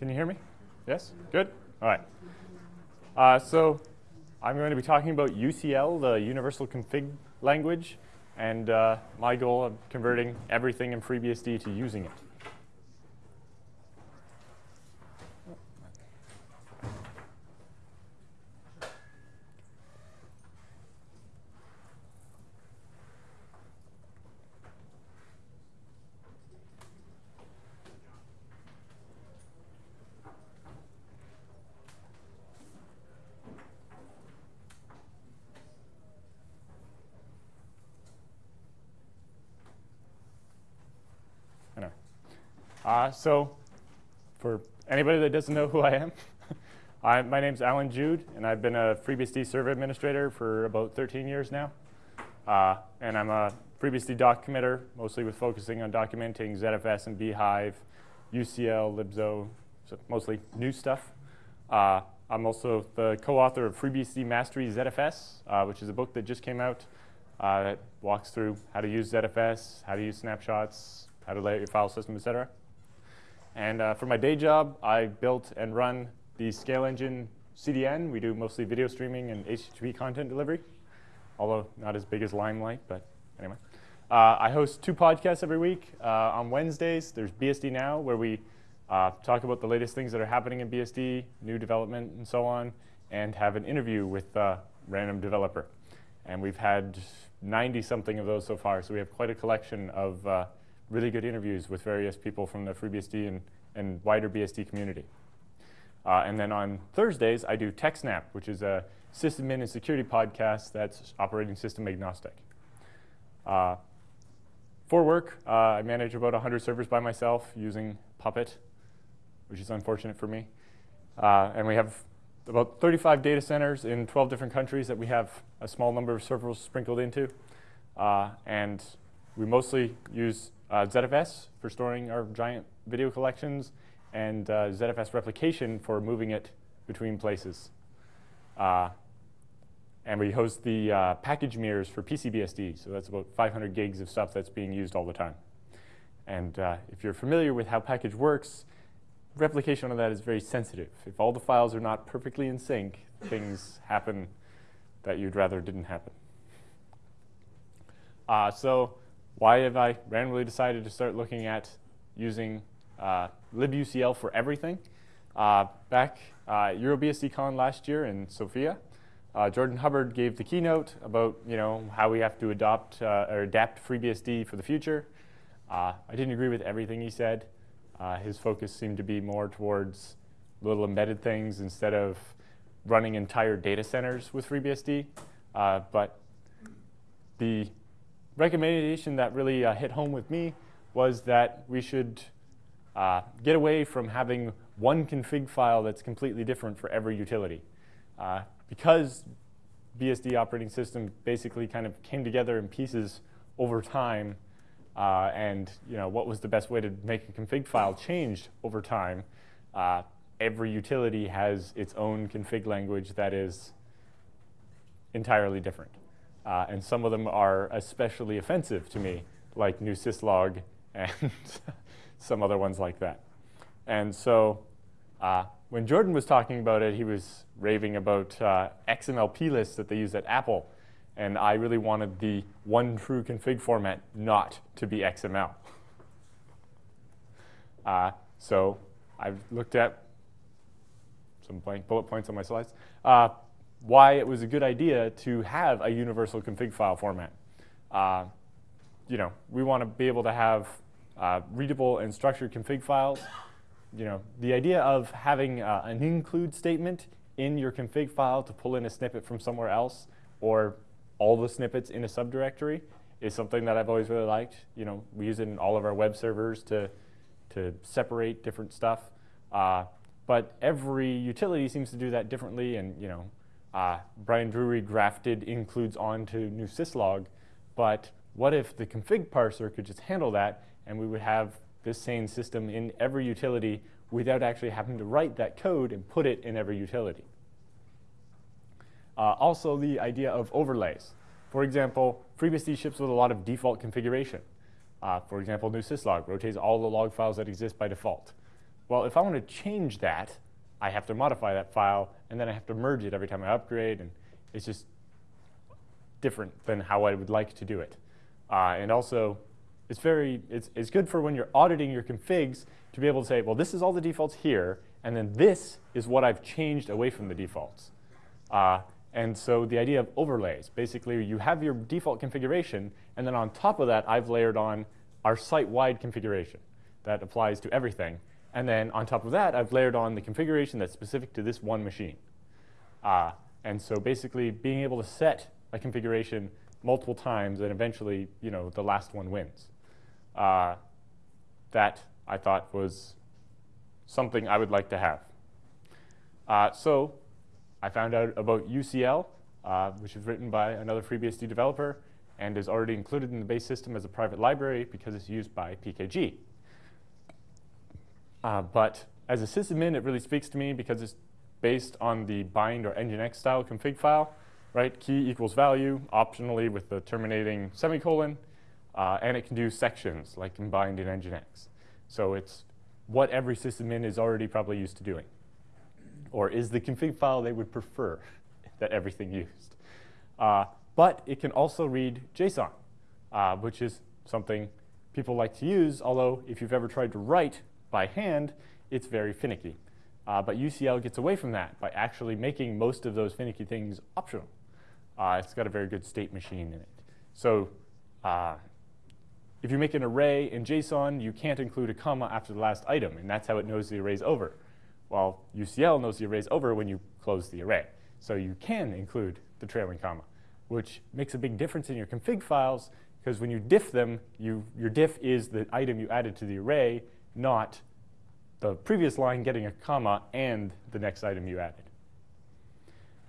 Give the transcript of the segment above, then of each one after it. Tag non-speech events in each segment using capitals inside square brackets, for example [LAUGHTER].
Can you hear me? Yes? Good? All right. Uh, so I'm going to be talking about UCL, the Universal Config Language, and uh, my goal of converting everything in FreeBSD to using it. Uh, so for anybody that doesn't know who I am, [LAUGHS] I, my name's Allan Jude, and I've been a FreeBSD server administrator for about 13 years now. Uh, and I'm a FreeBSD doc committer, mostly with focusing on documenting ZFS and bhyve, UCL, libxo, so mostly new stuff. Uh, I'm also the co-author of FreeBSD Mastery ZFS, uh, which is a book that just came out uh, that walks through how to use ZFS, how to use snapshots, how to lay out your file system, et cetera. And uh, for my day job, I built and run the ScaleEngine CDN. We do mostly video streaming and HTTP content delivery, although not as big as Limelight, but anyway. Uh, I host two podcasts every week. Uh, on Wednesdays, there's BSD Now, where we uh, talk about the latest things that are happening in BSD, new development, and so on, and have an interview with a random developer. And we've had 90-something of those so far, so we have quite a collection of uh, really good interviews with various people from the FreeBSD and, and wider BSD community. Uh, and then on Thursdays, I do TechSnap, which is a sysadmin and security podcast that's operating system agnostic. Uh, for work, uh, I manage about 100 servers by myself using Puppet, which is unfortunate for me. Uh, and we have about 35 data centers in 12 different countries that we have a small number of servers sprinkled into. Uh, and we mostly use uh, ZFS for storing our giant video collections, and uh, ZFS replication for moving it between places. Uh, and we host the uh, package mirrors for PC-BSD, so that's about 500 gigs of stuff that's being used all the time. And uh, if you're familiar with how package works, replication of that is very sensitive. If all the files are not perfectly in sync, things happen that you'd rather didn't happen. Uh, so why have I randomly decided to start looking at using uh, libucl for everything? Uh, back uh, EuroBSDCon last year in Sofia, uh, Jordan Hubbard gave the keynote about you know how we have to adopt uh, or adapt FreeBSD for the future. Uh, I didn't agree with everything he said. Uh, his focus seemed to be more towards little embedded things instead of running entire data centers with FreeBSD. but the recommendation that really uh, hit home with me was that we should uh, get away from having one config file that's completely different for every utility. Uh, because BSD operating system basically kind of came together in pieces over time, uh, and you know what was the best way to make a config file changed over time, uh, every utility has its own config language that is entirely different. Uh, and some of them are especially offensive to me, like newsyslog and [LAUGHS] some other ones like that. And so uh, when Jordan was talking about it, he was raving about uh, XML plists that they use at Apple. And I really wanted the one true config format not to be XML. Uh, so I've looked at some blank bullet points on my slides. Why it was a good idea to have a universal config file format. Uh, you know, we want to be able to have uh, readable and structured config files. You know, the idea of having uh, an include statement in your config file to pull in a snippet from somewhere else or all the snippets in a subdirectory is something that I've always really liked. You know, we use it in all of our web servers to, to separate different stuff. Uh, but every utility seems to do that differently and, you know, uh, Bryan Drewery grafted includes onto newsyslog, but what if the config parser could just handle that and we would have this same system in every utility without actually having to write that code and put it in every utility. Uh, also the idea of overlays. For example, FreeBSD ships with a lot of default configuration. Uh, for example, newsyslog rotates all the log files that exist by default. well, if I want to change that, I have to modify that file, and then I have to merge it every time I upgrade, and it's just different than how I would like to do it. Uh, and also, it's very, it's, it's good for when you're auditing your configs to be able to say, well, this is all the defaults here, and then this is what I've changed away from the defaults. Uh, and so the idea of overlays, basically you have your default configuration, and then on top of that, I've layered on our site-wide configuration that applies to everything. And then on top of that, I've layered on the configuration that's specific to this one machine. Uh, and so basically being able to set a configuration multiple times and eventually, you know, the last one wins. Uh, that I thought was something I would like to have. Uh, so I found out about UCL, uh, which is written by another FreeBSD developer and is already included in the base system as a private library because it's used by PKG. Uh, but as a sysadmin, it really speaks to me because it's based on the bind or nginx style config file, right? Key equals value, optionally with the terminating semicolon, uh, and it can do sections like combined in nginx. So it's what every sysadmin is already probably used to doing or is the config file they would prefer [LAUGHS] that everything used. Uh, but it can also read JSON, uh, which is something people like to use, although if you've ever tried to write by hand, it's very finicky. Uh, but UCL gets away from that by actually making most of those finicky things optional. Uh, it's got a very good state machine in it. So uh, if you make an array in JSON, you can't include a comma after the last item, and that's how it knows the array's over. Well, UCL knows the array's over when you close the array. So you can include the trailing comma, which makes a big difference in your config files because when you diff them, you, your diff is the item you added to the array, not the previous line getting a comma and the next item you added.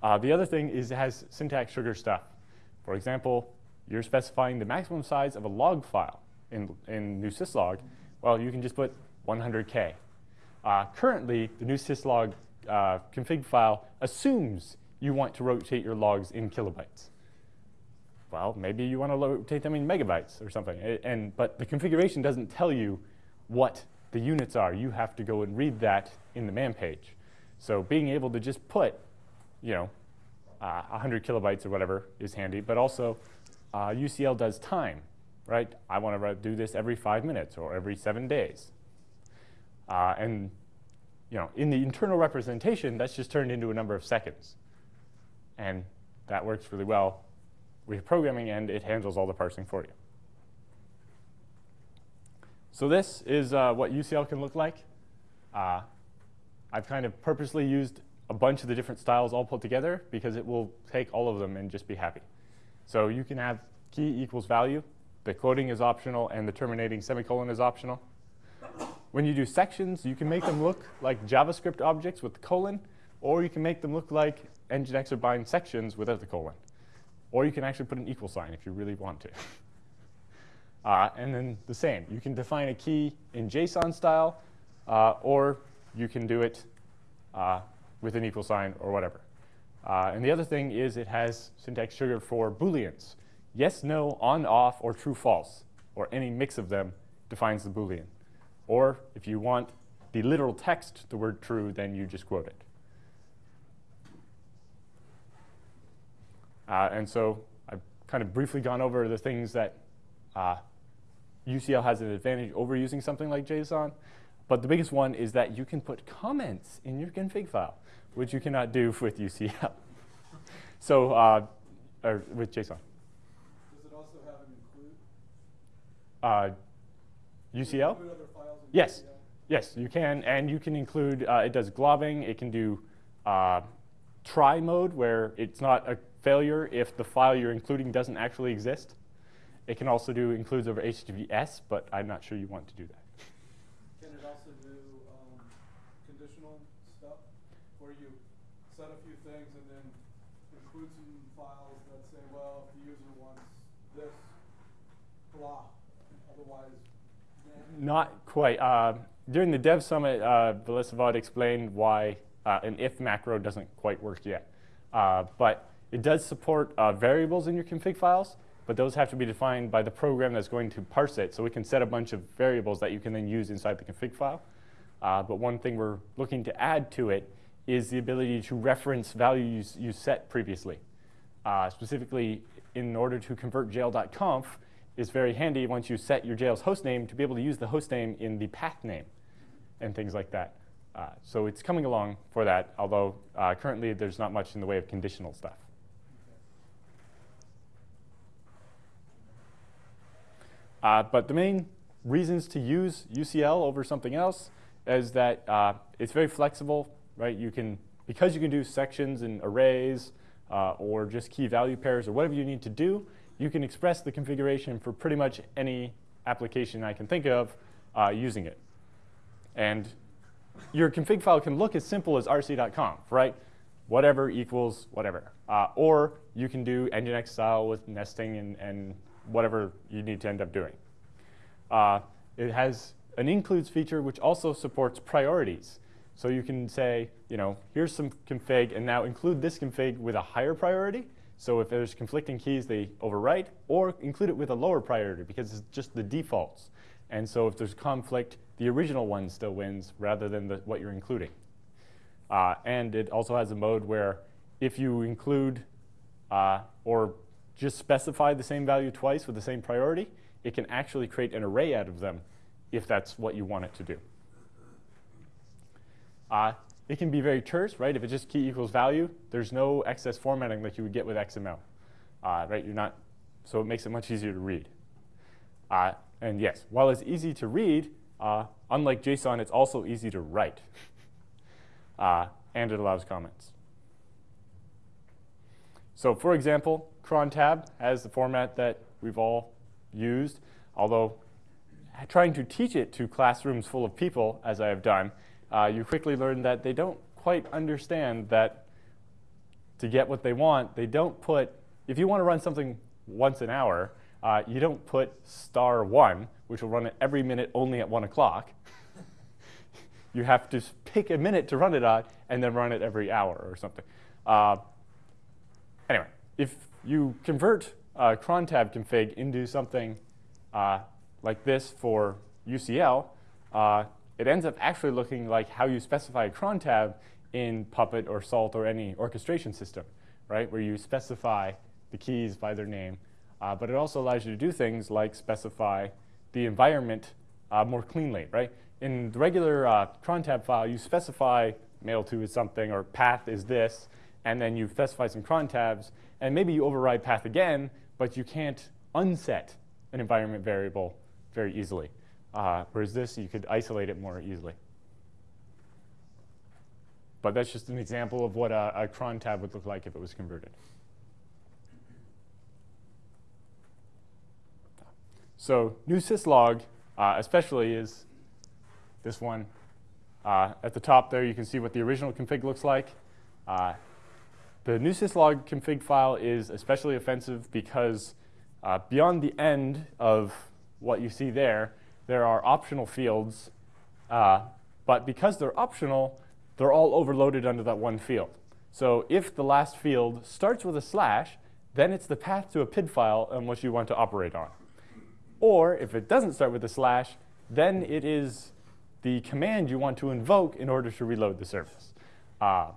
Uh, the other thing is it has syntax sugar stuff. For example, you're specifying the maximum size of a log file in, in newsyslog. Well, you can just put 100K uh, currently, the newsyslog uh, config file assumes you want to rotate your logs in kilobytes. Well, maybe you want to rotate them in megabytes or something. And, but the configuration doesn't tell you what the units are. You have to go and read that in the man page. So being able to just put, you know, uh, 100 kilobytes or whatever is handy. But also, uh, UCL does time, right? I want to do this every five minutes or every seven days. Uh, and you know, in the internal representation, that's just turned into a number of seconds. And that works really well. With programming and it handles all the parsing for you. So this is uh, what UCL can look like. Uh, I've kind of purposely used a bunch of the different styles all put together because it will take all of them and just be happy. So you can have key equals value. The quoting is optional and the terminating semicolon is optional. When you do sections, you can make them look like JavaScript objects with the colon, or you can make them look like Nginx or bind sections without the colon. Or you can actually put an equal sign if you really want to. Uh, and then the same. You can define a key in JSON style, uh, or you can do it uh, with an equal sign or whatever. Uh, and the other thing is it has syntax sugar for Booleans. Yes, no, on, off, or true, false, or any mix of them defines the Boolean. Or if you want the literal text, the word true, then you just quote it. Uh, and so I've kind of briefly gone over the things that uh, UCL has an advantage over using something like JSON. But the biggest one is that you can put comments in your config file, which you cannot do [LAUGHS] with UCL. so, uh, or with JSON. Does it also have an include? Uh, UCL? Yes. Yes, you can. And you can include, uh, it does globbing. It can do uh, try mode, where it's not a failure if the file you're including doesn't actually exist. It can also do includes over HTTPS, but I'm not sure you want to do that. Can it also do um, conditional stuff, where you set a few things and then include some files that say, well, if the user wants this, blah, otherwise not quite. Uh, during the Dev Summit, uh, Vod explained why uh, an if macro doesn't quite work yet. Uh, but it does support uh, variables in your config files, but those have to be defined by the program that's going to parse it. So we can set a bunch of variables that you can then use inside the config file. Uh, but one thing we're looking to add to it is the ability to reference values you set previously. Uh, specifically, in order to convert jail.conf, it's very handy once you set your jail's hostname to be able to use the hostname in the path name and things like that. Uh, so it's coming along for that, although uh, currently there's not much in the way of conditional stuff. Uh, but the main reasons to use UCL over something else is that uh, it's very flexible, right? You can, because you can do sections and arrays uh, or just key value pairs or whatever you need to do, you can express the configuration for pretty much any application I can think of uh, using it. And your config file can look as simple as rc.conf, right? Whatever equals whatever. Uh, or you can do Nginx style with nesting and, and whatever you need to end up doing. Uh, it has an includes feature which also supports priorities. So you can say, you know, here's some config, and now include this config with a higher priority. So if there's conflicting keys, they overwrite, or include it with a lower priority because it's just the defaults. And so if there's conflict, the original one still wins rather than the, what you're including. Uh, and it also has a mode where if you include uh, or just specify the same value twice with the same priority, it can actually create an array out of them if that's what you want it to do. Uh, it can be very terse, right? If it's just key equals value, there's no excess formatting like you would get with XML, uh, right? You're not, so it makes it much easier to read. Uh, and yes, while it's easy to read, uh, unlike JSON, it's also easy to write. [LAUGHS] Uh, and it allows comments. So for example, cron tab has the format that we've all used, although trying to teach it to classrooms full of people, as I have done, uh, you quickly learn that they don't quite understand that to get what they want, they don't put, if you want to run something once an hour, uh, you don't put star one, which will run it every minute only at one o'clock. [LAUGHS] you have to pick a minute to run it on and then run it every hour or something. Uh, anyway, if you convert uh, cron tab config into something uh, like this for UCL, uh, it ends up actually looking like how you specify a cron tab in Puppet or Salt or any orchestration system, right? Where you specify the keys by their name. Uh, but it also allows you to do things like specify the environment uh, more cleanly, right? In the regular uh, cron tab file, you specify mail to is something or path is this, and then you specify some cron tabs, and maybe you override path again, but you can't unset an environment variable very easily. Uh, whereas this, you could isolate it more easily. But that's just an example of what a, a cron tab would look like if it was converted. So newsyslog, uh, especially, is this one. Uh, at the top there, you can see what the original config looks like. Uh, the newsyslog config file is especially offensive because uh, beyond the end of what you see there, there are optional fields. Uh, but because they're optional, they're all overloaded under that one field. So if the last field starts with a slash, then it's the path to a PID file on which you want to operate on. Or if it doesn't start with a slash, then it is the command you want to invoke in order to reload the service. Uh,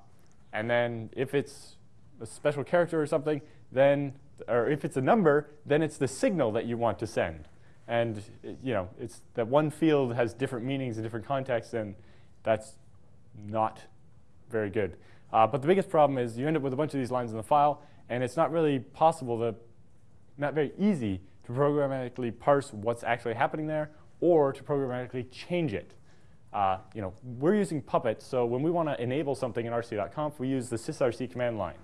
and then if it's a special character or something, then, or if it's a number, then it's the signal that you want to send. And you know, it's that one field has different meanings in different contexts, and that's not very good. Uh, but the biggest problem is you end up with a bunch of these lines in the file, and it's not really possible to, not very easy to programmatically parse what's actually happening there or to programmatically change it. Uh, you know, we're using Puppet, so when we want to enable something in rc.conf, we use the sysrc command line.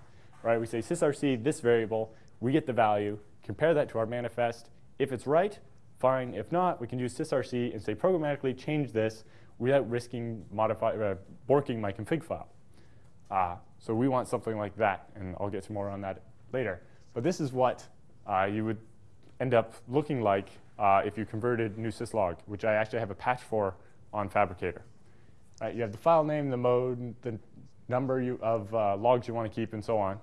Right? We say sysrc this variable, we get the value, compare that to our manifest. If it's right, fine. If not, we can use sysrc and say programmatically change this without risking modify, uh, borking my config file. Uh, so we want something like that, and I'll get to more on that later. But this is what uh, you would end up looking like uh, if you converted newsyslog, which I actually have a patch for on Phabricator. Right, you have the file name, the mode, the number you, of uh, logs you want to keep, and so on.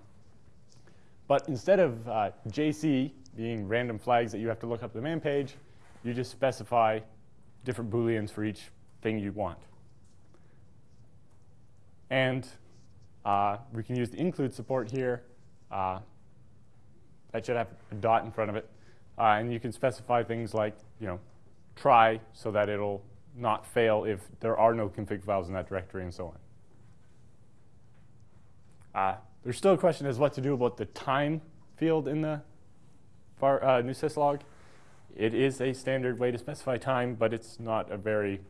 But instead of uh, JC being random flags that you have to look up the man page, you just specify different booleans for each thing you want. And uh, we can use the include support here. Uh, that should have a dot in front of it. Uh, and you can specify things like, you know, try so that it'll not fail if there are no config files in that directory and so on. Uh, there's still a question as what to do about the time field in the var, uh, newsyslog. It is a standard way to specify time, but it's not a very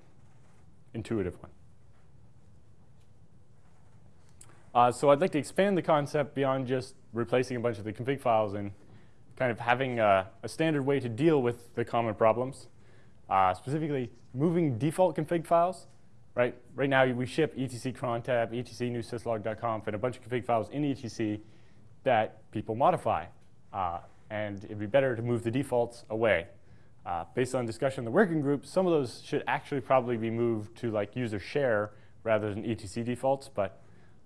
intuitive one. Uh, so I'd like to expand the concept beyond just replacing a bunch of the config files and kind of having a, a standard way to deal with the common problems. Uh, specifically, moving default config files. Right, right now we ship etc crontab, etc newsyslog.conf, and a bunch of config files in etc that people modify. Uh, and it'd be better to move the defaults away. Uh, based on discussion in the working group, some of those should actually probably be moved to like user share rather than etc defaults. But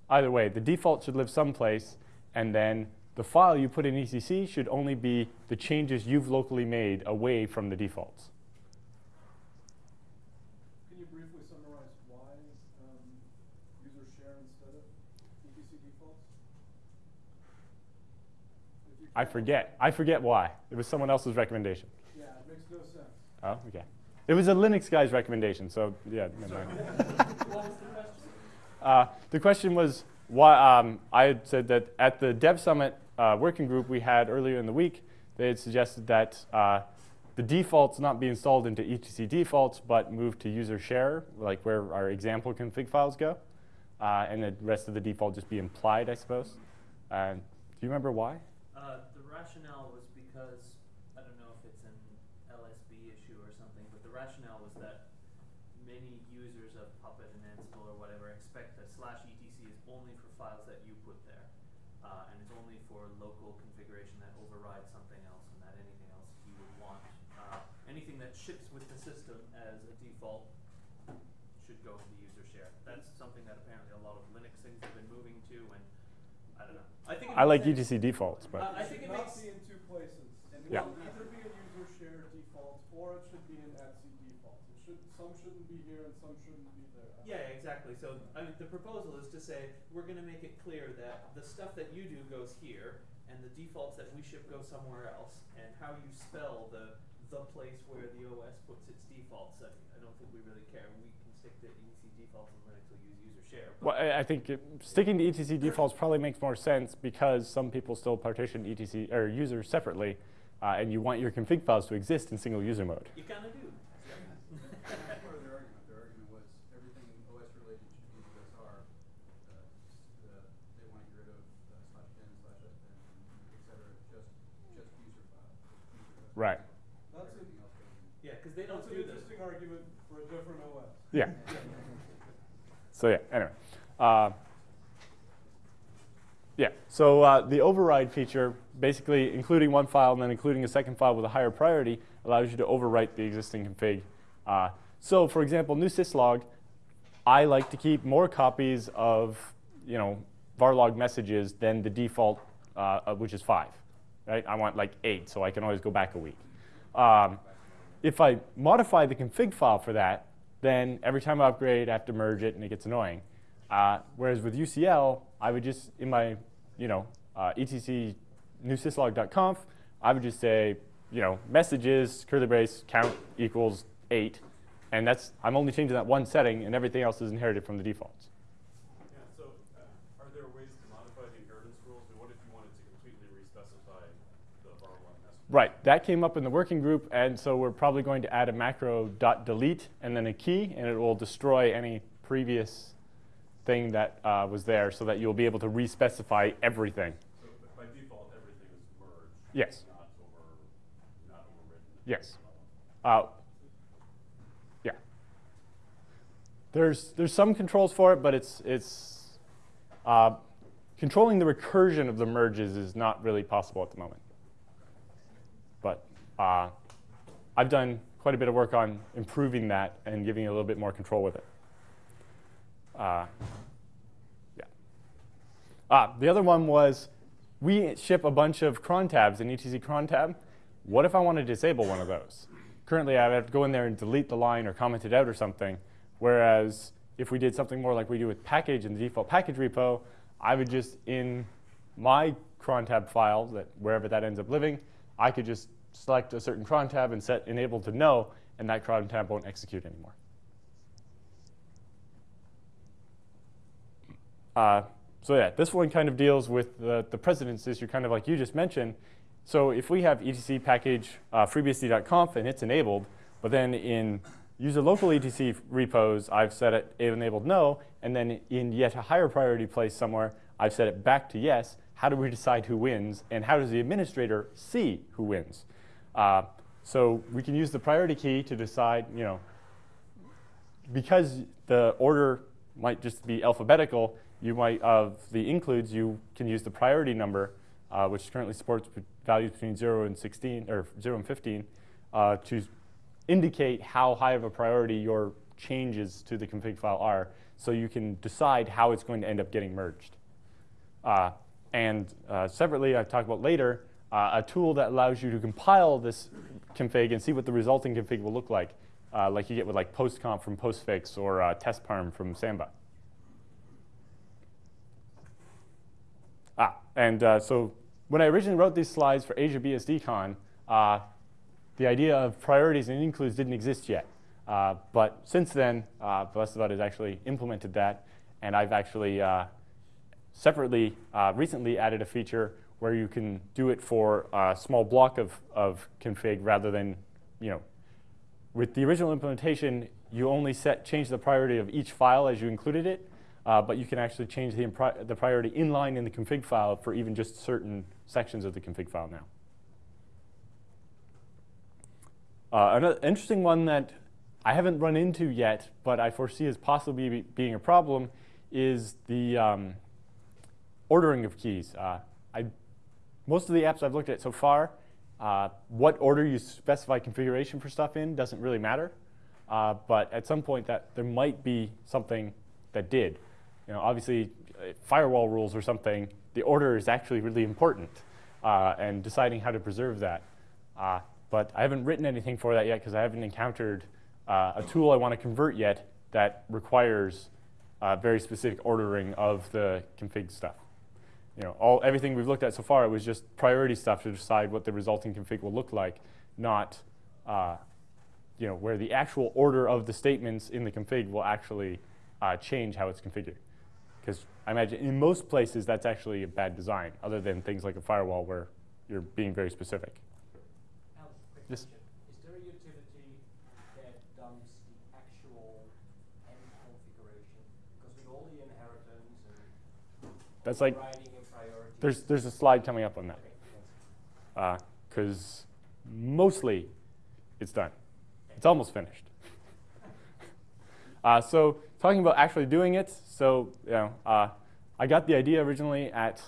either way, the default should live someplace, and then the file you put in etc should only be the changes you've locally made away from the defaults. Can you briefly summarize why um, user share instead of etc defaults? If you I forget. I forget why. It was someone else's recommendation. Yeah, it makes no sense. Oh, okay. It was a Linux guy's recommendation, so yeah, never mind. [LAUGHS] What was the question? Uh, the question was why um, I had said that at the Dev Summit uh, working group we had earlier in the week, they had suggested that uh, the defaults not be installed into etc defaults, but move to user share, like where our example config files go, uh, and the rest of the default just be implied, I suppose. Do you remember why? Uh, the rationale was because, I don't know if it's an LSB issue or something, but the rationale was that many users of Puppet and Ansible or whatever expect that slash etc is only for files that you put there. Uh, and it's only for local configuration that overrides something else and that anything else you would want. Uh, anything that ships with the system as a default should go in the user share. That's something that apparently a lot of Linux things have been moving to and I don't know. I think I like makes sense. etc defaults, but Uh, I think should it not makes- be in two places. It Yeah. will either be in user share defaults or it should be in etc defaults. It should, some shouldn't be here and some shouldn't be there. Yeah, exactly. So, I mean, the proposal is to say, we're gonna make it clear that the stuff that you do goes here, and the defaults that we ship go somewhere else, and how you spell the, the place where the OS puts its defaults, I, I don't think we really care. We can stick to etc defaults and Linux will use user share. Well, I I think it, sticking to etc defaults probably makes more sense because some people still partition etc or users separately, uh, and you want your config files to exist in single user mode. You kinda do. That's part of their argument. Yeah. So yeah. Anyway. Uh, yeah. So uh, the override feature, basically including one file and then including a second file with a higher priority, allows you to overwrite the existing config. Uh, so for example, newsyslog, I like to keep more copies of you know varlog messages than the default, uh, which is five. Right? I want like eight, so I can always go back a week. Um, if I modify the config file for that, then every time I upgrade, I have to merge it, and it gets annoying. Uh, whereas with UCL, I would just in my you know uh, etc newsyslog.conf, I would just say you know messages curly brace count equals eight, and that's I'm only changing that one setting, and everything else is inherited from the defaults. Yeah, so uh, are there ways to modify the inheritance rules? And what if you wanted to completely re-specify the varlog message? Right, that came up in the working group, and so we're probably going to add a macro dot delete and then a key, and it will destroy any previous thing that uh, was there, so that you'll be able to re-specify everything. So by default, everything is merged. Yes. Not over, not. Yes. Uh, yeah. There's there's some controls for it, but it's it's uh, controlling the recursion of the merges is not really possible at the moment. Uh, I've done quite a bit of work on improving that and giving it a little bit more control with it. Uh, yeah. Ah, the other one was we ship a bunch of cron tabs in etc cron tab. What if I want to disable one of those? Currently, I have to go in there and delete the line or comment it out or something. Whereas if we did something more like we do with package in the default package repo, I would just in my cron tab file, that wherever that ends up living, I could just select a certain cron tab and set enable to no, and that cron tab won't execute anymore. Uh, so yeah, this one kind of deals with the, the precedence issue, kind of like you just mentioned. So if we have etc package uh, freebsd.conf and it's enabled, but then in user local etc repos, I've set it enabled no, and then in yet a higher priority place somewhere, I've set it back to yes. How do we decide who wins, and how does the administrator see who wins? Uh, so we can use the priority key to decide, you know, because the order might just be alphabetical, you might, of the includes, you can use the priority number, uh, which currently supports values between 0 and 16, or 0 and 15, uh, to indicate how high of a priority your changes to the config file are, so you can decide how it's going to end up getting merged. Uh, and uh, separately, I've talked about later, uh, a tool that allows you to compile this config and see what the resulting config will look like, uh, like you get with like postconf from postfix or uh, testparm from Samba. Ah, and uh, so when I originally wrote these slides for AsiaBSDCon, uh, the idea of priorities and includes didn't exist yet. Uh, but since then, uh, has actually implemented that, and I've actually uh, separately uh, recently added a feature where you can do it for a small block of, of config rather than, you know, with the original implementation, you only set change the priority of each file as you included it, uh, but you can actually change the, the priority inline in the config file for even just certain sections of the config file now. Uh, another interesting one that I haven't run into yet, but I foresee as possibly be being a problem, is the um, ordering of keys. Uh, I, most of the apps I've looked at so far, uh, what order you specify configuration for stuff in doesn't really matter. Uh, but at some point, that there might be something that did. You know, obviously, uh, firewall rules or something, the order is actually really important, uh, and deciding how to preserve that. Uh, but I haven't written anything for that yet because I haven't encountered uh, a tool I want to convert yet that requires very specific ordering of the config stuff. You know, all everything we've looked at so far, it was just priority stuff to decide what the resulting config will look like, not uh, you know, where the actual order of the statements in the config will actually uh, change how it's configured. Because I imagine in most places that's actually a bad design, other than things like a firewall where you're being very specific. Yes. Is there a utility that dumps the actual end configuration? Because with all the inheritance and That's like writing and priorities. There's there's a slide coming up on that because mostly it's done. It's almost finished. [LAUGHS] uh, so talking about actually doing it, so you know, uh, I got the idea originally at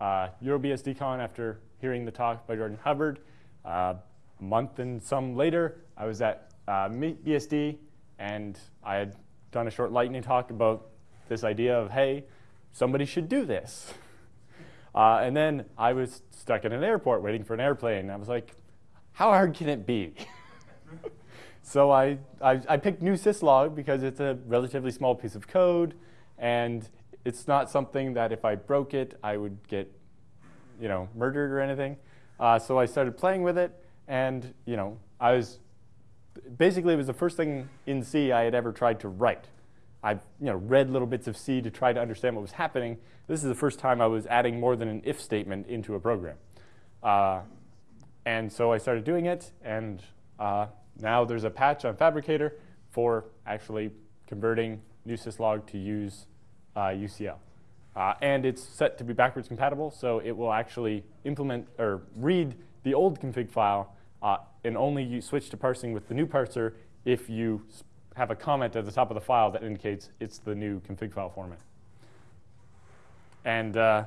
uh, EuroBSDCon after hearing the talk by Jordan Hubbard. Uh, a month and some later, I was at uh, BSD, and I had done a short lightning talk about this idea of, hey, somebody should do this. [LAUGHS] Uh, and then I was stuck in an airport waiting for an airplane. I was like, how hard can it be? [LAUGHS] so I, I, I picked newsyslog because it's a relatively small piece of code, and it's not something that if I broke it, I would get you know, murdered or anything. Uh, so I started playing with it, and you know, I was basically it was the first thing in C I had ever tried to write. I've you know, read little bits of C to try to understand what was happening. This is the first time I was adding more than an if statement into a program. Uh, and so I started doing it, and uh, now there's a patch on Phabricator for actually converting newsyslog to use uh, UCL. Uh, and it's set to be backwards compatible, so it will actually implement or read the old config file uh, and only you switch to parsing with the new parser if you have a comment at the top of the file that indicates it's the new config file format. And uh,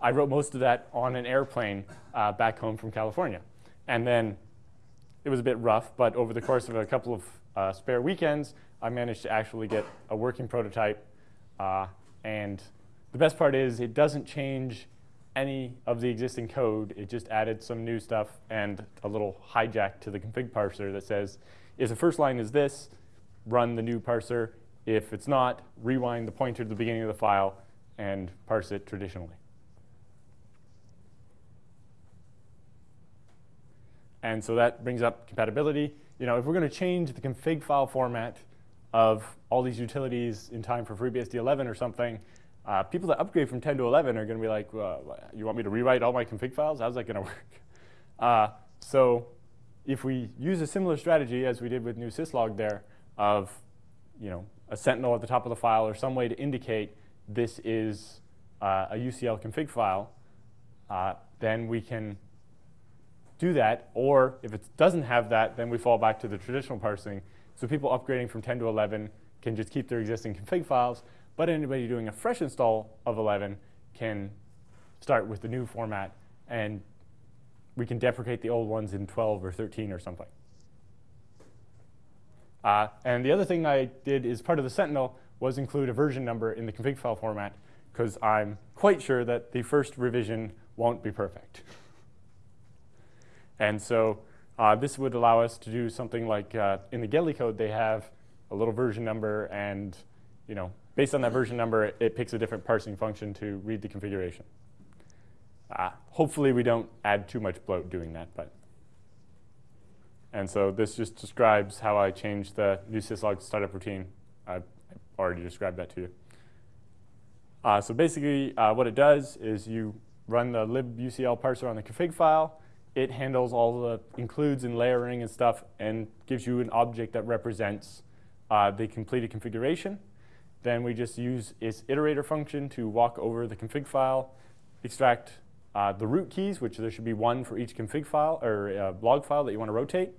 I wrote most of that on an airplane uh, back home from California. And then it was a bit rough, but over the course of a couple of uh, spare weekends, I managed to actually get a working prototype. Uh, and the best part is it doesn't change any of the existing code. It just added some new stuff and a little hijack to the config parser that says, if the first line is this, run the new parser. If it's not, rewind the pointer to the beginning of the file and parse it traditionally. And so that brings up compatibility. You know, if we're going to change the config file format of all these utilities in time for FreeBSD 11 or something, uh, people that upgrade from 10 to 11 are going to be like, well, you want me to rewrite all my config files? How's that going [LAUGHS] to work? Uh, so if we use a similar strategy as we did with newsyslog there of you know, a sentinel at the top of the file or some way to indicate this is uh, a UCL config file, uh, then we can do that. Or if it doesn't have that, then we fall back to the traditional parsing. So people upgrading from 10 to 11 can just keep their existing config files. But anybody doing a fresh install of 11 can start with the new format and we can deprecate the old ones in 12 or 13 or something. Uh, and the other thing I did is part of the Sentinel was include a version number in the config file format because I'm quite sure that the first revision won't be perfect. and so uh, this would allow us to do something like uh, in the GELI code, they have a little version number and you know, based on that version number, it, it picks a different parsing function to read the configuration. Uh, hopefully we don't add too much bloat doing that, but. And so this just describes how I changed the newsyslog startup routine. I've already described that to you. Uh, so basically uh, what it does is you run the libucl parser on the config file. It handles all the includes and layering and stuff and gives you an object that represents uh, the completed configuration. Then we just use its iterator function to walk over the config file, extract uh, the root keys, which there should be one for each config file or uh, log file that you want to rotate.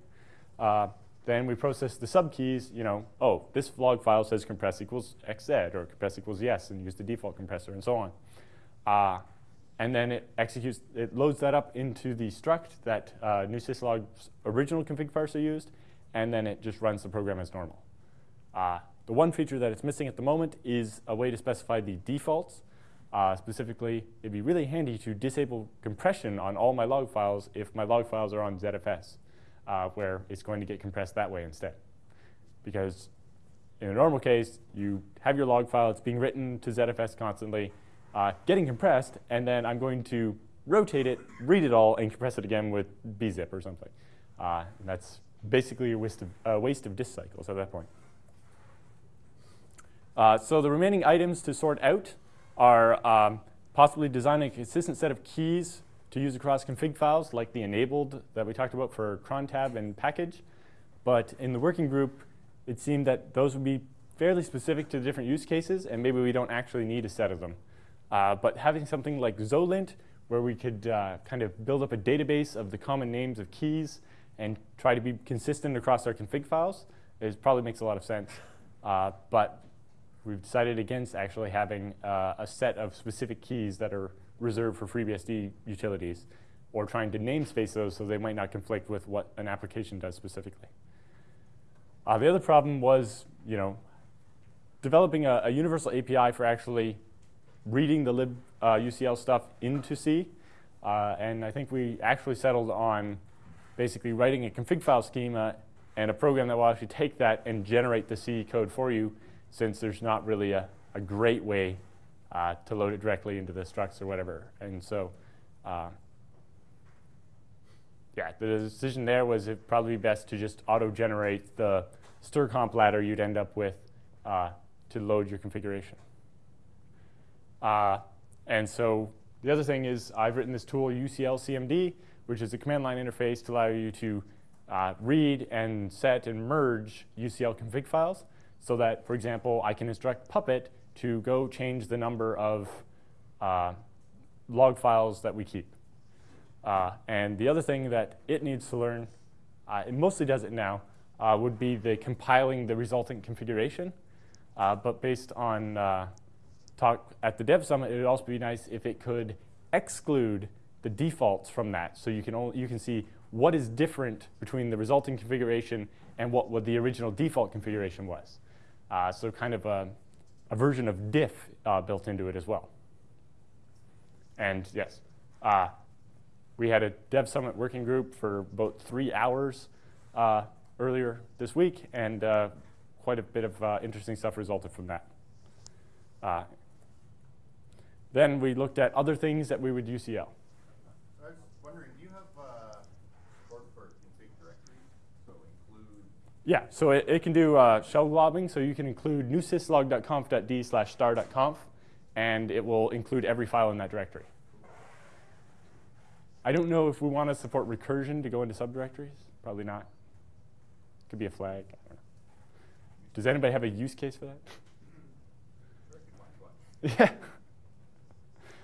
Uh, then we process the subkeys, you know, oh, this log file says compress equals xz or compress equals yes and use the default compressor and so on. Uh, and then it executes, it loads that up into the struct that uh, newsyslog's original config parser used, and then it just runs the program as normal. Uh, the one feature that it's missing at the moment is a way to specify the defaults. Uh, specifically, it'd be really handy to disable compression on all my log files if my log files are on ZFS, uh, where it's going to get compressed that way instead. Because in a normal case, you have your log file, it's being written to ZFS constantly, uh, getting compressed, and then I'm going to rotate it, read it all, and compress it again with bzip or something. Uh, that's basically a waste of, waste of disk cycles at that point. Uh, so the remaining items to sort out are um, possibly designing a consistent set of keys to use across config files, like the enabled that we talked about for cron tab and package. But in the working group, it seemed that those would be fairly specific to the different use cases, and maybe we don't actually need a set of them. Uh, but having something like xolint, where we could uh, kind of build up a database of the common names of keys and try to be consistent across our config files, is probably makes a lot of sense. Uh, but we've decided against actually having uh, a set of specific keys that are reserved for FreeBSD utilities or trying to namespace those so they might not conflict with what an application does specifically. Uh, the other problem was, you know, developing a, a universal API for actually reading the lib uh, UCL stuff into C. Uh, and I think we actually settled on basically writing a config file schema and a program that will actually take that and generate the C code for you since there's not really a, a great way uh, to load it directly into the structs or whatever. And so, uh, yeah, the decision there was it probably best to just auto-generate the strcomp ladder you'd end up with uh, to load your configuration. Uh, and so the other thing is I've written this tool UCL CMD, which is a command line interface to allow you to uh, read and set and merge UCL config files so that, for example, I can instruct Puppet to go change the number of uh, log files that we keep. Uh, and the other thing that it needs to learn, uh, it mostly does it now, uh, would be the compiling the resultant configuration. Uh, but based on uh, talk at the Dev Summit, it would also be nice if it could exclude the defaults from that. So you can, only, you can see what is different between the resulting configuration and what, what the original default configuration was. So kind of a, a version of diff uh, built into it as well. And yes, uh, we had a Dev Summit working group for about three hours uh, earlier this week, and uh, quite a bit of uh, interesting stuff resulted from that. Uh, then we looked at other things that we would UCL. I was wondering, do you have uh, support for config directories? So include Yeah, so it, it can do uh, shell globbing, so you can include newsyslog.conf.d slash star.conf, and it will include every file in that directory. I don't know if we want to support recursion to go into subdirectories. Probably not. Could be a flag. I don't know. Does anybody have a use case for that? sure I could find one. yeah.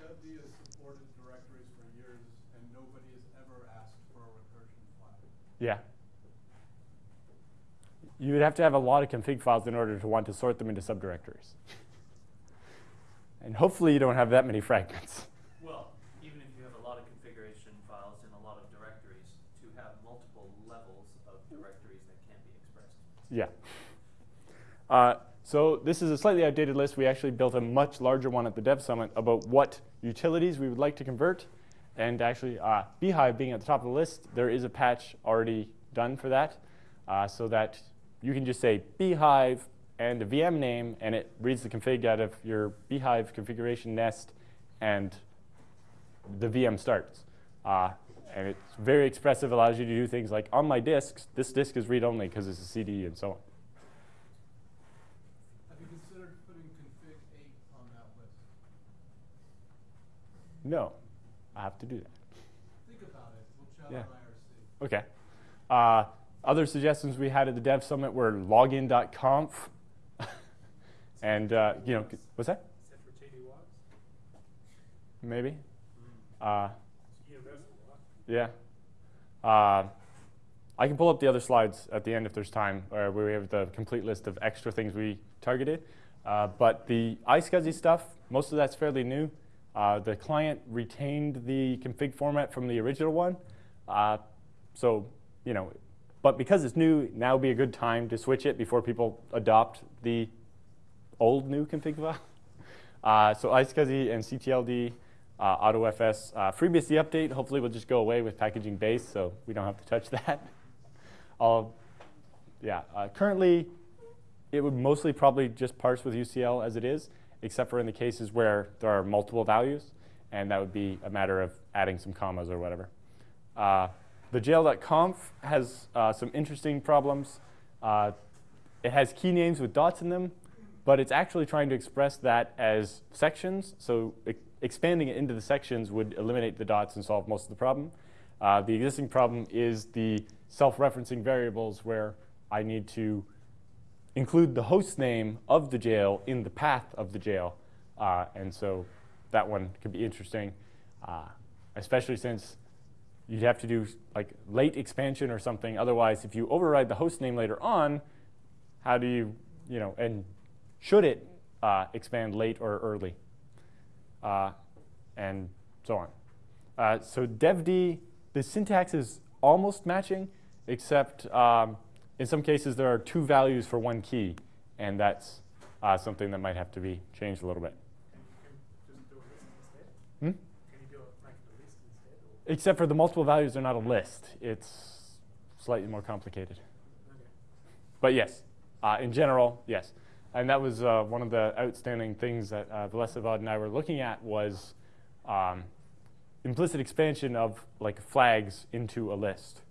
Dev has supported directories for years, and nobody has ever asked for a recursion flag. Yeah. You would have to have a lot of config files in order to want to sort them into subdirectories. and hopefully you don't have that many fragments. Well, even if you have a lot of configuration files in a lot of directories, to have multiple levels of directories that can't be expressed. Yeah. Uh, so this is a slightly outdated list. We actually built a much larger one at the Dev Summit about what utilities we would like to convert. And actually, uh, bhyve being at the top of the list, there is a patch already done for that, uh, so that you can just say bhyve and a VM name, and it reads the config out of your bhyve configuration nest, and the VM starts. Uh, and it's very expressive, allows you to do things like on my disks, this disk is read-only because it's a CD and so on. Have you considered putting config eight on that list? No, I have to do that. Think about it. We'll chat Yeah. on IRC. Okay. Uh, other suggestions we had at the Dev Summit were login.conf. [LAUGHS] and, uh, you know, what's that Maybe. Uh, universal, right? yeah. Uh, I can pull up the other slides at the end if there's time, uh, where we have the complete list of extra things we targeted. Uh, but the iSCSI stuff, most of that's fairly new. Uh, the client retained the config format from the original one. Uh, so, you know, but because it's new, now would be a good time to switch it before people adopt the old new config file. [LAUGHS] Uh, so iSCSI and CTLD, uh, AutoFS, uh, FreeBSD update hopefully will just go away with packaging base, so we don't have to touch [LAUGHS] that. I'll, yeah, uh, currently it would mostly probably just parse with UCL as it is, except for in the cases where there are multiple values, and that would be a matter of adding some commas or whatever. Uh, the jail.conf has uh, some interesting problems. Uh, it has key names with dots in them, but it's actually trying to express that as sections. So expanding it into the sections would eliminate the dots and solve most of the problem. Uh, the existing problem is the self-referencing variables where I need to include the host name of the jail in the path of the jail. Uh, and so that one could be interesting, uh, especially since you'd have to do like late expansion or something. Otherwise, if you override the host name later on, how do you, you know, and should it uh, expand late or early? Uh, and so on. Uh, so devd, the syntax is almost matching, except um, in some cases there are two values for one key, and that's uh, something that might have to be changed a little bit. Just do a instead? Hmm? Can you do a, like a list instead? Or? Except for the multiple values are not a list. It's slightly more complicated. Okay. But yes, uh, in general, yes. And that was uh, one of the outstanding things that uh, Vsevolod and I were looking at was um, implicit expansion of like flags into a list.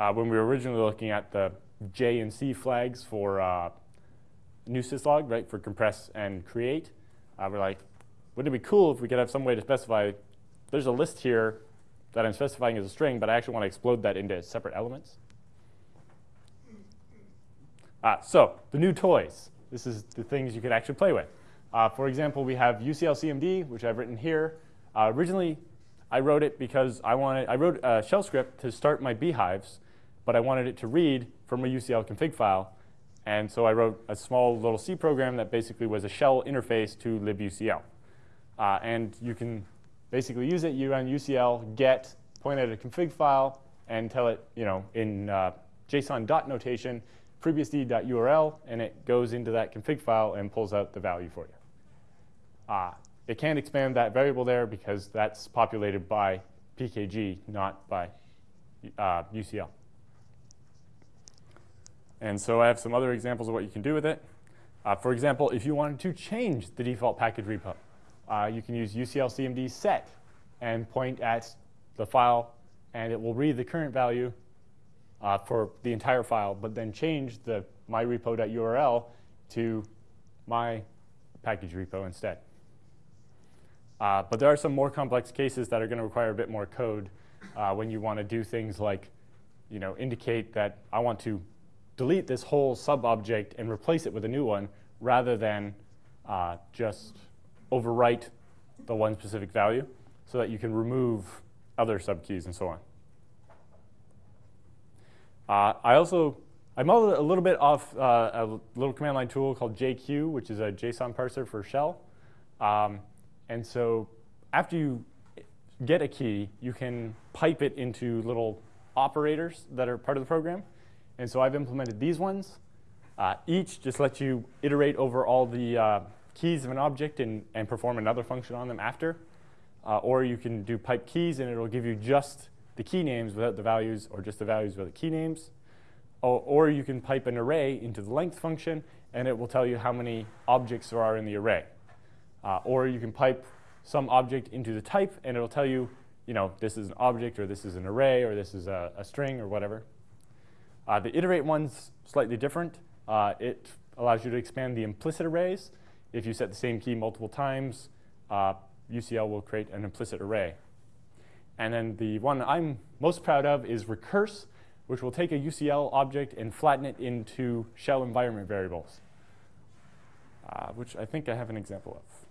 Uh, when we were originally looking at the J and C flags for uh, newsyslog, right, for compress and create, uh, we're like, wouldn't it be cool if we could have some way to specify there's a list here that I'm specifying as a string, but I actually want to explode that into separate elements? Uh, so the new toys. This is the things you could actually play with. Uh, for example, we have UCLCMD, which I've written here. Uh, originally, I wrote it because I wanted. I wrote a shell script to start my bhyves, but I wanted it to read from a UCL config file, and so I wrote a small little C program that basically was a shell interface to libucl. Uh, and you can basically use it. You run UCL get point at a config file and tell it, you know, in uh, JSON dot notation FreeBSD.url, and it goes into that config file and pulls out the value for you. Uh, it can't expand that variable there because that's populated by PKG, not by uh, UCL. And so I have some other examples of what you can do with it. Uh, for example, if you wanted to change the default package repo, uh, you can use uclcmd set and point at the file, and it will read the current value uh, for the entire file, but then change the myrepo.url to my package repo instead. Uh, but there are some more complex cases that are going to require a bit more code uh, when you want to do things like you know, indicate that I want to delete this whole sub-object and replace it with a new one rather than uh, just overwrite the one specific value so that you can remove other subkeys and so on. Uh, I also, I modeled a little bit off uh, a little command line tool called JQ, which is a JSON parser for shell. Um, and so after you get a key, you can pipe it into little operators that are part of the program. And so I've implemented these ones. Uh, each just lets you iterate over all the uh, keys of an object and, and perform another function on them after. Uh, or you can do pipe keys, and it'll give you just the key names without the values, or just the values without the key names. Or, or you can pipe an array into the length function, and it will tell you how many objects there are in the array. Uh, or you can pipe some object into the type, and it'll tell you, you know, this is an object, or this is an array, or this is a, a string, or whatever. Uh, the iterate one's slightly different. Uh, it allows you to expand the implicit arrays. If you set the same key multiple times, uh, UCL will create an implicit array. And then the one I'm most proud of is recurse, which will take a UCL object and flatten it into shell environment variables, uh, which I think I have an example of.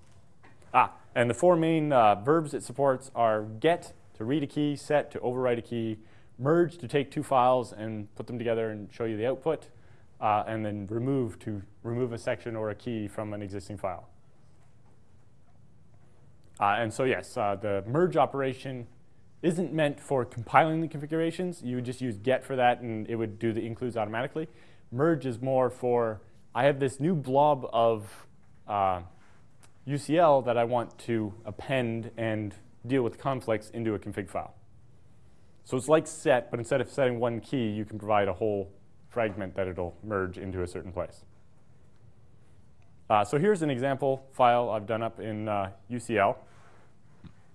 Ah, and the four main uh, verbs it supports are get, to read a key, set, to overwrite a key, merge to take two files and put them together and show you the output, uh, and then remove to remove a section or a key from an existing file. Uh, and so yes, uh, the merge operation isn't meant for compiling the configurations. You would just use get for that, and it would do the includes automatically. Merge is more for, I have this new blob of UCL uh, that I want to append and deal with conflicts into a config file. So it's like set, but instead of setting one key, you can provide a whole fragment that it'll merge into a certain place. Uh, so here's an example file I've done up in uh, UCL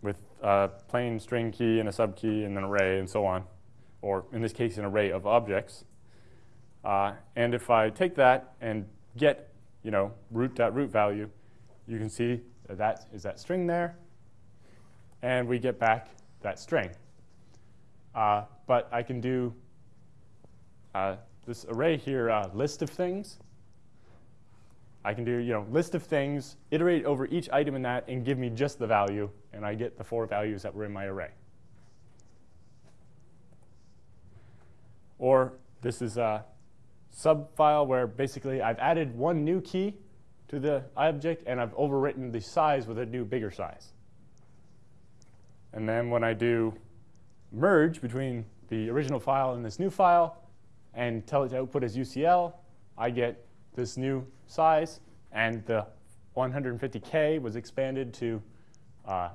with a plain string key and a subkey and an array and so on, or in this case, an array of objects. Uh, and if I take that and get you know, root.root .root value, you can see that, that is that string there. And we get back that string. Uh, but I can do uh, this array here, uh, list of things. I can do you know list of things, iterate over each item in that, and give me just the value, and I get the four values that were in my array. Or this is a sub file where basically I've added one new key to the object, and I've overwritten the size with a new bigger size. And then when I do merge between the original file and this new file and tell it to output as UCL, I get this new size. And the 150K was expanded to uh,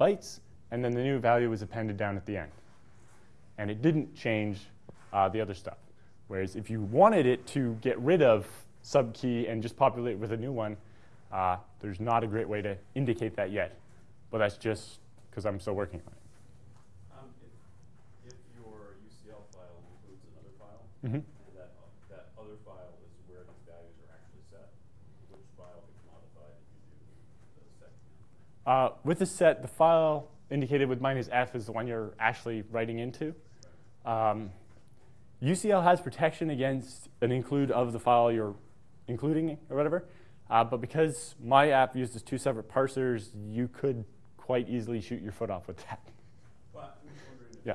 bytes. And then the new value was appended down at the end. And it didn't change uh, the other stuff. Whereas if you wanted it to get rid of subkey and just populate with a new one, uh, there's not a great way to indicate that yet. But that's just because I'm still working on it. Mm-hmm. And that, that other file is where these values are actually set. Which file gets modified if you do the set Uh, with the set, the file indicated with minus f is the one you're actually writing into. Um, UCL has protection against an include of the file you're including or whatever. Uh, but because my app uses two separate parsers, you could quite easily shoot your foot off with that. Well, I'm just wondering if yeah.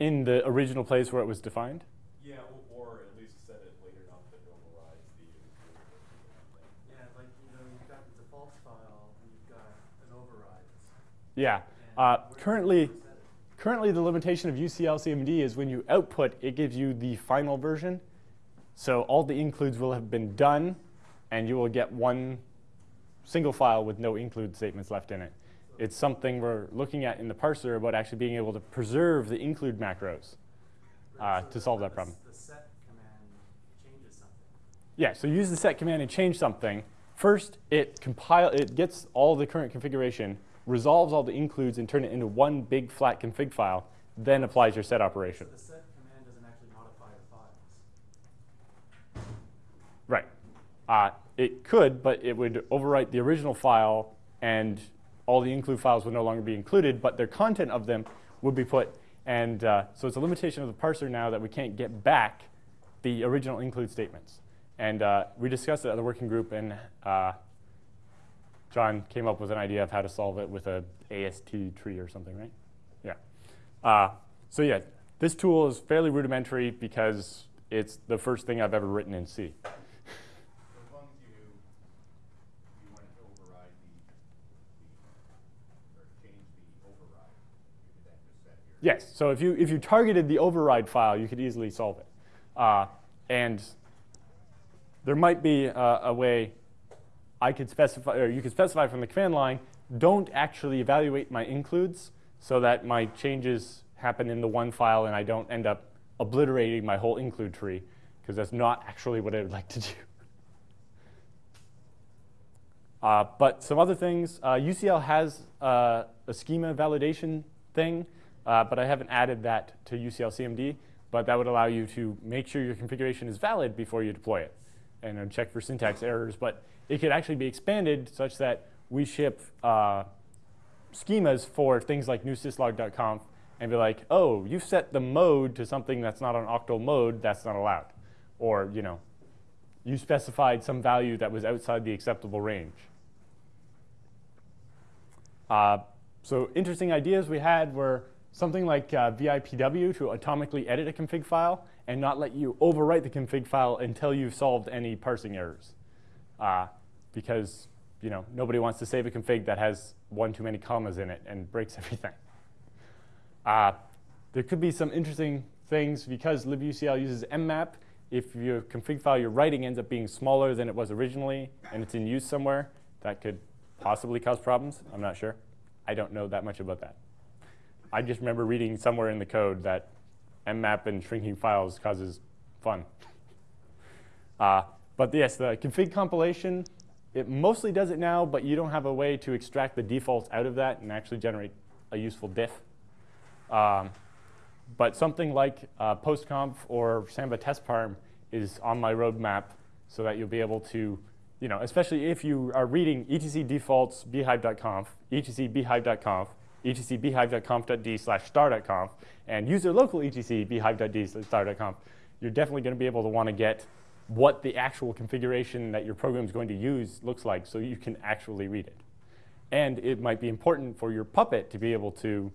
In the original place where it was defined? Yeah, or, or at least set it later on that it overrides the. Yeah, like you know, you've got the defaults file and you've got an override. Yeah. Uh, currently, currently the limitation of UCL CMD is when you output, it gives you the final version. So all the includes will have been done, and you will get one single file with no include statements left in it. It's something we're looking at in the parser about actually being able to preserve the include macros uh, to solve that problem. The set command changes something. Yeah, so use the set command and change something. First, it compile, it gets all the current configuration, resolves all the includes, and turn it into one big flat config file. Then applies your set operation. So the set command doesn't actually modify the files. Right. Uh, it could, but it would overwrite the original file, and all the include files would no longer be included, but their content of them would be put. And uh, so it's a limitation of the parser now that we can't get back the original include statements. And uh, we discussed it at the working group, and uh, John came up with an idea of how to solve it with a AST tree or something, right? Yeah. Uh, so yeah, this tool is fairly rudimentary because it's the first thing I've ever written in C. So as long as you knew you wanted to override the, the, or change the override, you could then just set your. Yes, so if you, if you targeted the override file, you could easily solve it. Uh, and there might be a, a way I could specify, or you could specify from the command line, don't actually evaluate my includes so that my changes happen in the one file and I don't end up obliterating my whole include tree, because that's not actually what I would like to do. [LAUGHS] Uh, but some other things, uh, UCL has uh, a schema validation thing, uh, but I haven't added that to UCL CMD. But that would allow you to make sure your configuration is valid before you deploy it and check for syntax errors. But it could actually be expanded such that we ship uh, schemas for things like newsyslog.conf and be like, oh, you've set the mode to something that's not on octal mode, that's not allowed. Or, you know, you specified some value that was outside the acceptable range. Uh, so interesting ideas we had were something like uh, VIPW to atomically edit a config file and not let you overwrite the config file until you've solved any parsing errors. Uh, because you know nobody wants to save a config that has one too many commas in it and breaks [LAUGHS] everything. Uh, there could be some interesting things because libucl uses mmap. If your config file you're writing ends up being smaller than it was originally and it's in use somewhere, that could possibly cause problems. I'm not sure. I don't know that much about that. I just remember reading somewhere in the code that mmap and shrinking files causes fun. Uh, but yes, the config compilation, it mostly does it now, but you don't have a way to extract the defaults out of that and actually generate a useful diff. Um, but something like uh, postconf or Samba testparm is on my roadmap so that you'll be able to, you know, especially if you are reading etc defaults bhyve.conf, etc bhyve.conf, etc bhyve.conf.d slash star.conf, and user local etc slash star.conf, you're definitely going to be able to want to get what the actual configuration that your program is going to use looks like so you can actually read it. And it might be important for your Puppet to be able to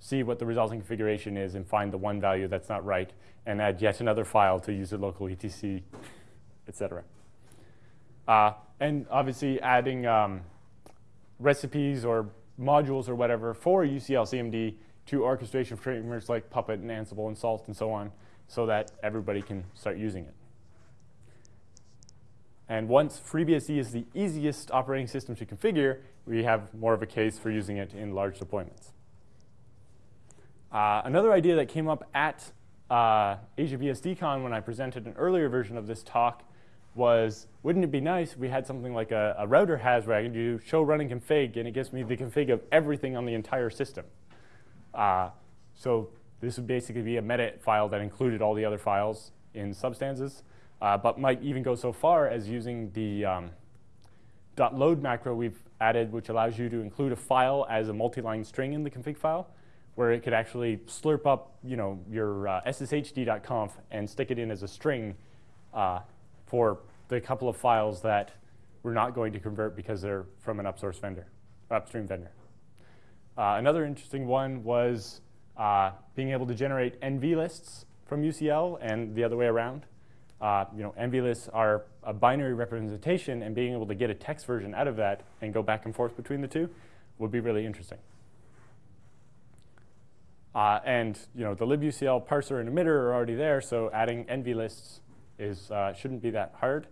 see what the resulting configuration is and find the one value that's not right and add yet another file to user local etc, et cetera. Uh, and obviously adding um, recipes or modules or whatever for UCL CMD to orchestration frameworks like Puppet and Ansible and Salt and so on so that everybody can start using it. And once FreeBSD is the easiest operating system to configure, we have more of a case for using it in large deployments. Uh, another idea that came up at uh, AsiaBSDCon when I presented an earlier version of this talk was, wouldn't it be nice if we had something like a, a router has where I can do show running config and it gives me the config of everything on the entire system. Uh, so this would basically be a metadata file that included all the other files in substances, uh, but might even go so far as using the um, .load macro we've added, which allows you to include a file as a multi-line string in the config file, where it could actually slurp up you know, your uh, sshd.conf and stick it in as a string uh, for the couple of files that we're not going to convert because they're from an upsource vendor, upstream vendor. Uh, another interesting one was uh, being able to generate NV lists from UCL and the other way around. Uh, you know, NV lists are a binary representation, and being able to get a text version out of that and go back and forth between the two would be really interesting. Uh, and you know, the libucl parser and emitter are already there, so adding NV lists is, uh, shouldn't be that hard.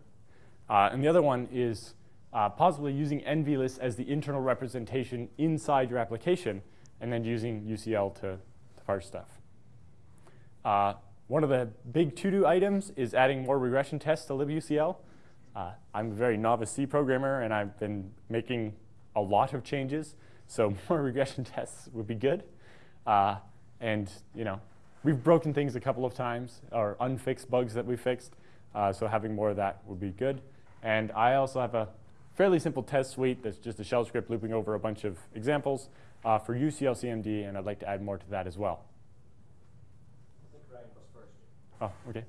Uh, and the other one is uh, possibly using NVList as the internal representation inside your application, and then using UCL to, to parse stuff. Uh, one of the big to-do items is adding more regression tests to libucl. Uh, I'm a very novice C programmer, and I've been making a lot of changes, so [LAUGHS] more regression tests would be good. Uh, and you know, we've broken things a couple of times, or unfixed bugs that we fixed, uh, so having more of that would be good. And I also have a fairly simple test suite that's just a shell script looping over a bunch of examples uh, for UCL CMD, and I'd like to add more to that as well. I think Ryan was first. Oh, okay.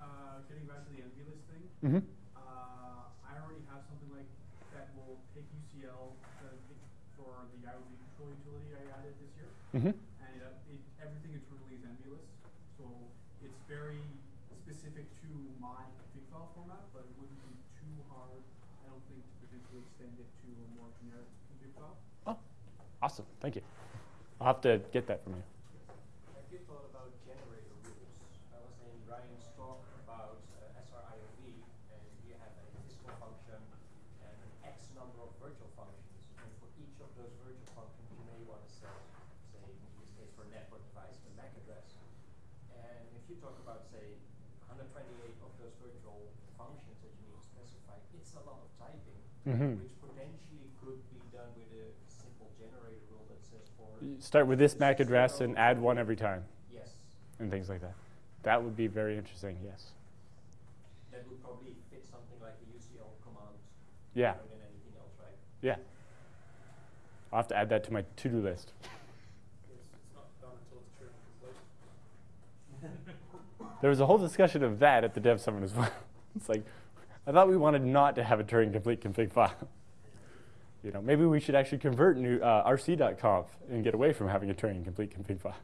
Uh, getting back to the NV list thing, Mm-hmm. uh, I already have something like that will take UCL for the IOV control utility I added this year. Mm-hmm. And it, it, everything internally is NV list, so it's very specific to my config file format, but it wouldn't be too hard, I don't think, to potentially extend it to a more generic config file. Oh, awesome. Thank you. I'll have to get that from you. Have you thought about generator rules? I was in Ryan's talk about uh, SRIOV, and you have a physical function and an X number of virtual functions. And for each of those virtual functions, you may want to set, say, in this case for a network device, the MAC address. And if you talk about, say, 128 of those virtual functions that you need to specify, it's a lot of Mhm. which potentially could be done with a simple generator rule that says for You Start with this MAC address and add one every time, yes, and things like that. That would be very interesting. Yes. that would probably fit something like a UCL command Yeah. else, right? Yeah. I'll have to add that to my to-do list. It's, it's not done until it's Turing complete. There was a whole discussion of that at the Dev Summit as well. [LAUGHS] it's like, I thought we wanted not to have a Turing complete config file. [LAUGHS] you know, maybe we should actually convert new uh, rc.conf and get away from having a Turing complete config file.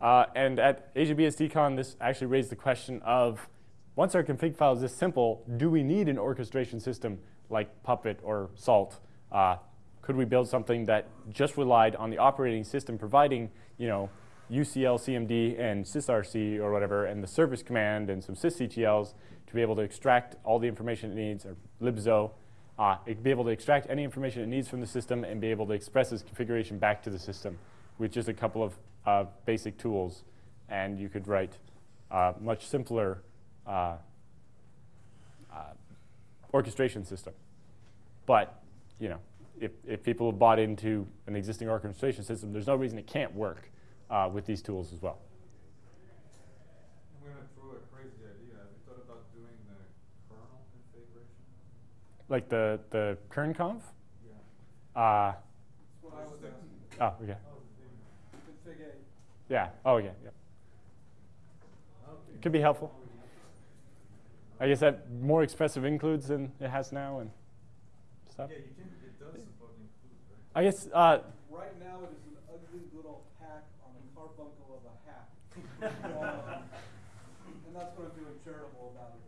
Uh, and at AsiaBSDCon, this actually raised the question of, once our config file is this simple, do we need an orchestration system like Puppet or Salt? Uh, could we build something that just relied on the operating system providing, you know, UCL, CMD, and sysrc or whatever, and the service command and some sysctls to be able to extract all the information it needs, or libxo, uh, be able to extract any information it needs from the system and be able to express its configuration back to the system with just a couple of uh, basic tools. And you could write uh, much simpler uh, uh, orchestration system. But, you know, if, if people have bought into an existing orchestration system, there's no reason it can't work uh, with these tools as well. I'm gonna throw a crazy idea. Have you thought about doing the kernel configuration? Like the, the kern conf? Yeah. Uh, That's what I was asking. oh, okay. Yeah. Oh, yeah. yeah. It could be helpful. I guess that more expressive includes than it has now and stuff. Yeah, you can, it does support include, right? I guess, uh, Right now, it is an ugly little hack on a carbuncle of a hack. Um, [LAUGHS] And that's what I'm doing charitable about it.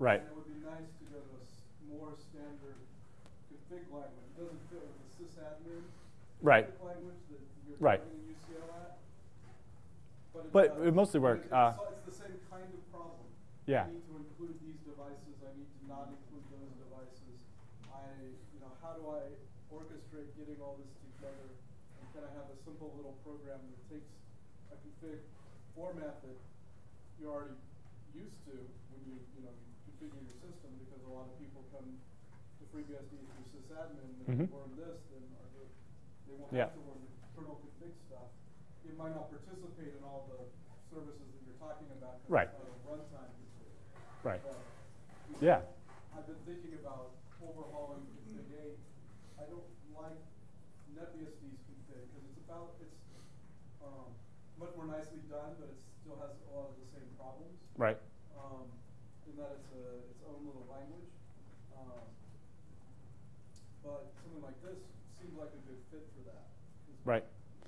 right. And it would be nice to go to a more standard config language. It doesn't fit with the sysadmin Right. config language that you're Right. targeting UCL at. But it But does. it mostly works. It's, uh, it's the same kind of problem. Yeah. I need to include these devices, I need to not include those devices. I, you know, how do I orchestrate getting all this together? And can I have a simple little program that takes a config format that you're already used to when you, you know, configure your system, because a lot of people come to FreeBSD through sysadmin, and Mhm. they learn this, then are they, they won't Yeah. have to learn the kernel config stuff. It might not participate in all the services that you're talking about Right. it's not a runtime config. Right. But, Yeah. I've been thinking about overhauling config eight. I don't like NetBSD's config, cause it's about, it's, um, much more nicely done, but it still has a lot of the same problems. Right. Um, in that it's a, its own little language. Um, but something like this seems like a good fit for that. Right.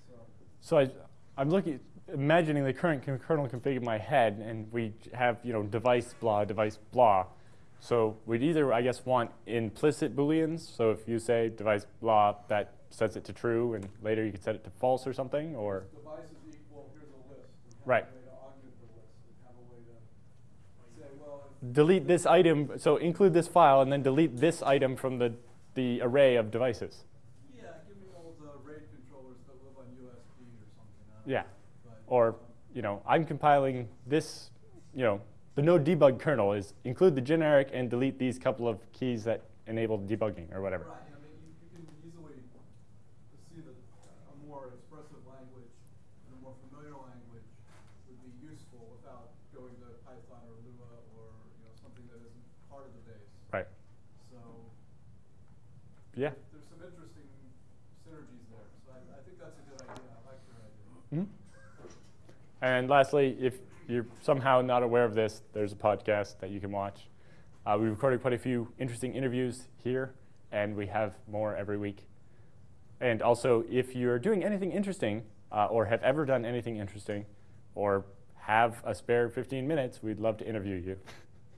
So, So I, I'm looking, imagining the current kernel config in my head, and we have, you know, device blah, device blah. So we'd either, I guess, want implicit booleans. So if you say device blah, that sets it to true, and later you could set it to false or something, or device to say, well, delete this item, so include this file and then delete this item from the, the array of devices. Yeah, give me all the RAID controllers that live on USB or something. Yeah. but, Or, you know, I'm compiling this, you know, the node debug kernel is include the generic and delete these couple of keys that enable debugging or whatever. Right, I mean, you, you can easily see that a more expressive language and a more familiar language would be useful without going to Python or Lua or, you know, something that isn't part of the base. Right. So Yeah. there's some interesting synergies there. So I, I think that's a good idea. I like your idea. Mhm. And lastly, if you're somehow not aware of this, there's a podcast that you can watch. Uh, we recorded quite a few interesting interviews here, and we have more every week. And also, if you're doing anything interesting, uh, or have ever done anything interesting, or have a spare 15 minutes, we'd love to interview you.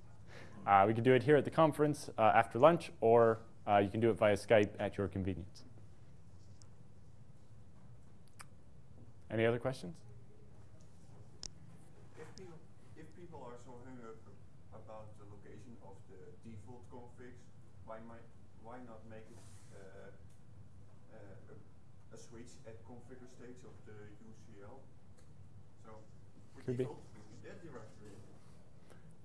[LAUGHS] uh, we can do it here at the conference uh, after lunch, or uh, you can do it via Skype at your convenience. Any other questions? If people, if people are so hung up about the location of the default configs, why might, why not make it uh, uh, a, a switch at configure stage of the UCL? So Could be. default, in that directory.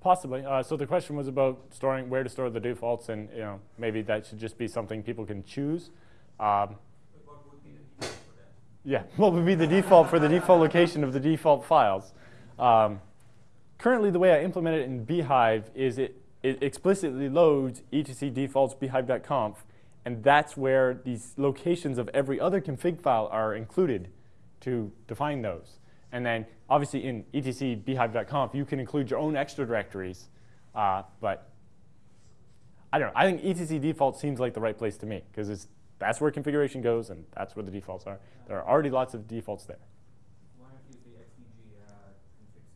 Possibly. Uh, so the question was about storing where to store the defaults, and you know maybe that should just be something people can choose. Um, yeah, [LAUGHS] what would be the default for the default location of the default files? Um, currently, the way I implement it in bhyve is it, it explicitly loads etc defaults bhyve.conf, and that's where these locations of every other config file are included to define those. And then, obviously, in etc bhyve.conf, you can include your own extra directories, uh, but I don't know. I think etc default seems like the right place to me because it's that's where configuration goes and that's where the defaults are. There are already lots of defaults there. Why not use the XDG uh, config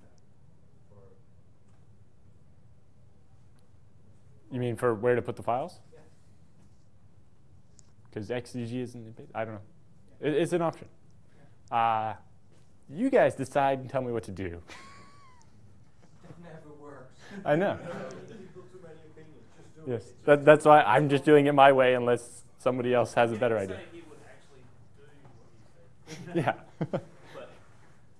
You mean for where to put the files? Yeah. Because XDG isn't a bit, I don't know. It, it's an option. Uh, you guys decide and tell me what to do. That [LAUGHS] never works. I know. People too many opinions. Just do Yes, it. that, that's why I'm just doing it my way unless somebody else has a better idea. Say he would actually do what he said. Yeah. [LAUGHS] [LAUGHS] But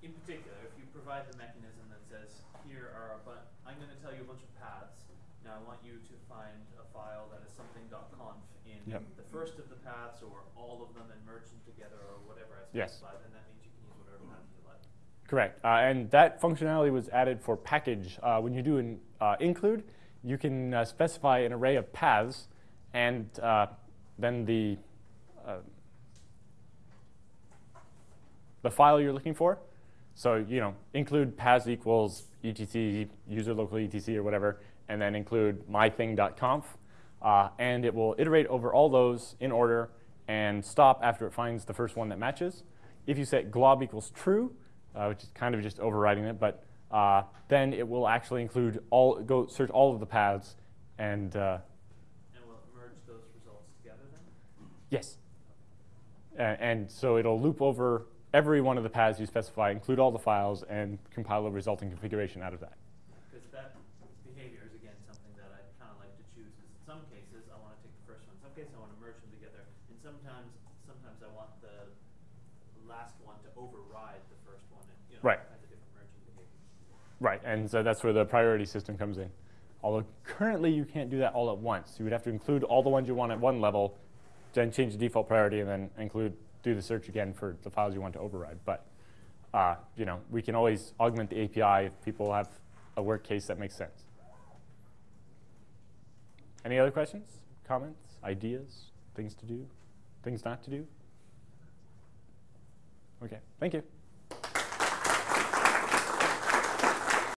in particular, if you provide the mechanism that says, here are a bunch, I'm going to tell you a bunch of paths. Now I want you to find a file that is something.conf in Yep. the first of the paths or all of them and merge them together or whatever I Yes. specified, then that means you can use whatever path you like. Correct. Uh, and that functionality was added for package. Uh, when you do an uh, include, you can uh, specify an array of paths, and uh, then the uh, the file you're looking for. So you know, include paths equals etc user local etc or whatever, and then include mything.conf, and it will iterate over all those in order and stop after it finds the first one that matches. If you set glob equals true, which is kind of just overriding it, but uh, then it will actually include all go search all of the paths and uh, And we'll merge those results together then? yes. Uh, and so it'll loop over every one of the paths you specify, include all the files, and compile a resulting configuration out of that. Because that behavior is again something that I kind of like to choose. Because in some cases I want to take the first one. In some cases I want to merge them together. And sometimes, sometimes I want the last one to override the first one. And you know, Right. all kinds of different merging behaviors. Right, and so that's where the priority system comes in. Although currently you can't do that all at once. You would have to include all the ones you want at one level, then change the default priority, and then include do the search again for the files you want to override. But uh, you know, we can always augment the API if people have a work case that makes sense. Any other questions, comments, ideas, things to do, things not to do? Okay, thank you.